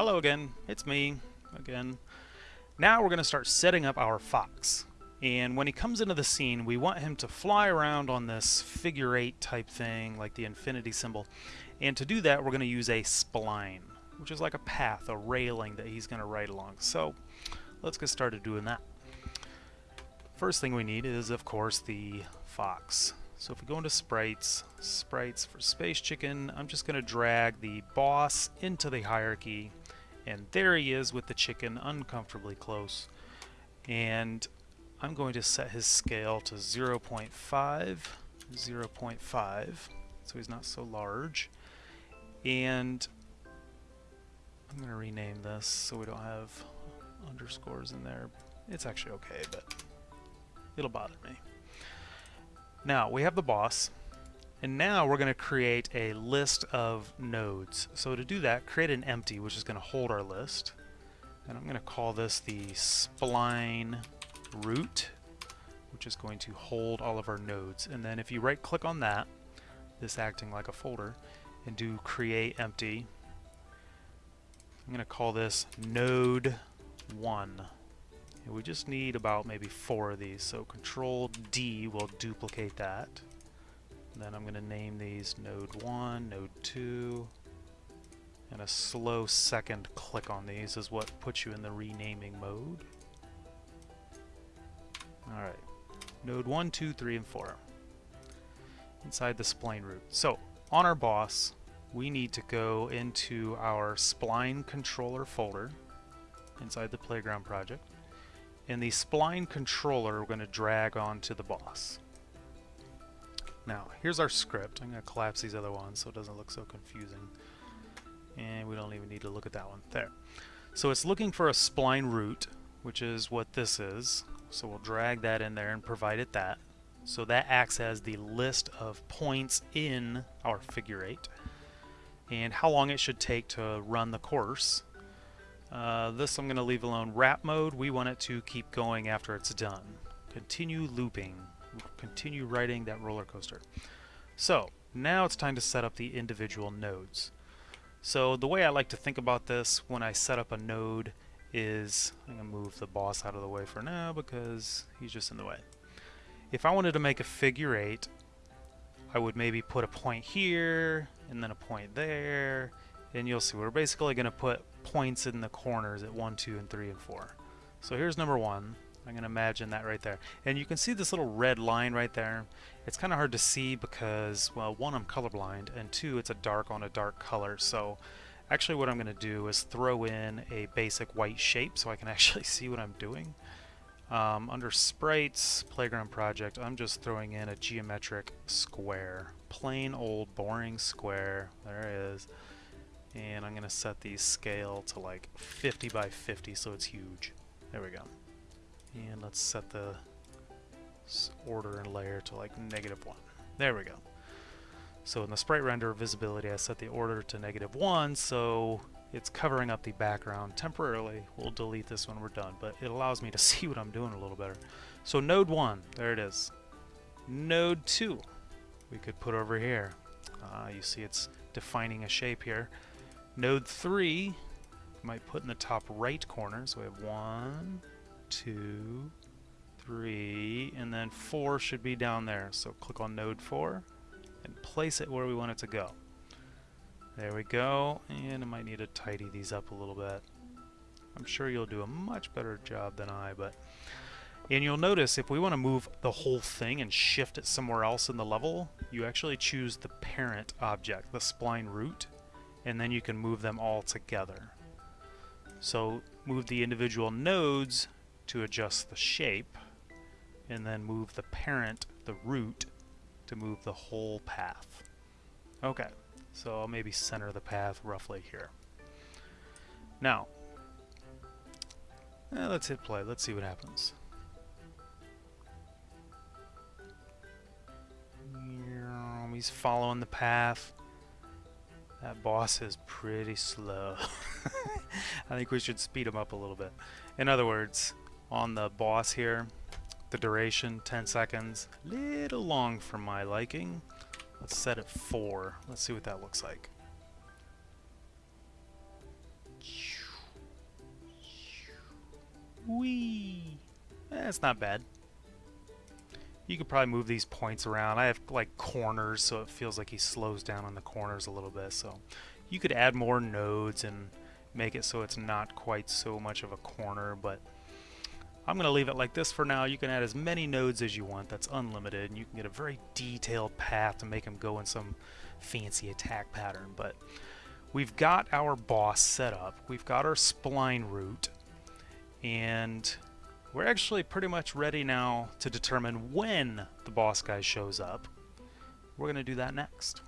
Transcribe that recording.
Hello again, it's me again. Now we're going to start setting up our fox. And when he comes into the scene, we want him to fly around on this figure eight type thing, like the infinity symbol. And to do that, we're going to use a spline, which is like a path, a railing that he's going to ride along. So let's get started doing that. First thing we need is, of course, the fox. So if we go into sprites, sprites for Space Chicken, I'm just going to drag the boss into the hierarchy. And there he is with the chicken uncomfortably close. And I'm going to set his scale to 0 0.5, 0 0.5, so he's not so large. And I'm going to rename this so we don't have underscores in there. It's actually okay, but it'll bother me. Now, we have the boss, and now we're going to create a list of nodes. So to do that, create an empty, which is going to hold our list. And I'm going to call this the spline root, which is going to hold all of our nodes. And then if you right click on that, this acting like a folder, and do create empty, I'm going to call this node 1. And we just need about maybe four of these. So Control D will duplicate that. Then I'm going to name these Node 1, Node 2, and a slow second click on these is what puts you in the renaming mode. Alright, Node 1, 2, 3, and 4 inside the spline root. So on our boss, we need to go into our spline controller folder inside the playground project and the spline controller we're going to drag onto the boss. Now, here's our script. I'm going to collapse these other ones so it doesn't look so confusing. And we don't even need to look at that one. There. So it's looking for a spline root, which is what this is. So we'll drag that in there and provide it that. So that acts as the list of points in our figure eight and how long it should take to run the course uh, this I'm going to leave alone. Wrap mode, we want it to keep going after it's done. Continue looping. Continue riding that roller coaster. So, now it's time to set up the individual nodes. So the way I like to think about this when I set up a node is, I'm going to move the boss out of the way for now because he's just in the way. If I wanted to make a figure eight, I would maybe put a point here, and then a point there, and you'll see we're basically going to put points in the corners at 1, 2, and 3, and 4. So here's number 1. I'm going to imagine that right there. And you can see this little red line right there. It's kind of hard to see because, well, one, I'm colorblind, and two, it's a dark on a dark color. So actually what I'm going to do is throw in a basic white shape so I can actually see what I'm doing. Um, under Sprites, Playground Project, I'm just throwing in a geometric square. Plain old boring square. There it is and I'm gonna set the scale to like 50 by 50 so it's huge there we go and let's set the order and layer to like negative 1 there we go. So in the sprite render visibility I set the order to negative 1 so it's covering up the background temporarily. We'll delete this when we're done but it allows me to see what I'm doing a little better. So node 1 there it is. Node 2 we could put over here. Uh, you see it's defining a shape here. Node 3 might put in the top right corner. So we have one, two, three, and then 4 should be down there. So click on node 4 and place it where we want it to go. There we go, and I might need to tidy these up a little bit. I'm sure you'll do a much better job than I, but... And you'll notice if we want to move the whole thing and shift it somewhere else in the level, you actually choose the parent object, the spline root, and then you can move them all together. So move the individual nodes to adjust the shape, and then move the parent, the root, to move the whole path. Okay, so I'll maybe center the path roughly here. Now, eh, let's hit play. Let's see what happens. He's following the path. That boss is pretty slow. I think we should speed him up a little bit. In other words, on the boss here, the duration, 10 seconds, little long for my liking. Let's set it 4. Let's see what that looks like. Whee! Eh, it's not bad. You could probably move these points around. I have like corners, so it feels like he slows down on the corners a little bit. So you could add more nodes and make it so it's not quite so much of a corner, but I'm going to leave it like this for now. You can add as many nodes as you want. That's unlimited, and you can get a very detailed path to make them go in some fancy attack pattern. But we've got our boss set up. We've got our spline root, and we're actually pretty much ready now to determine when the boss guy shows up. We're going to do that next.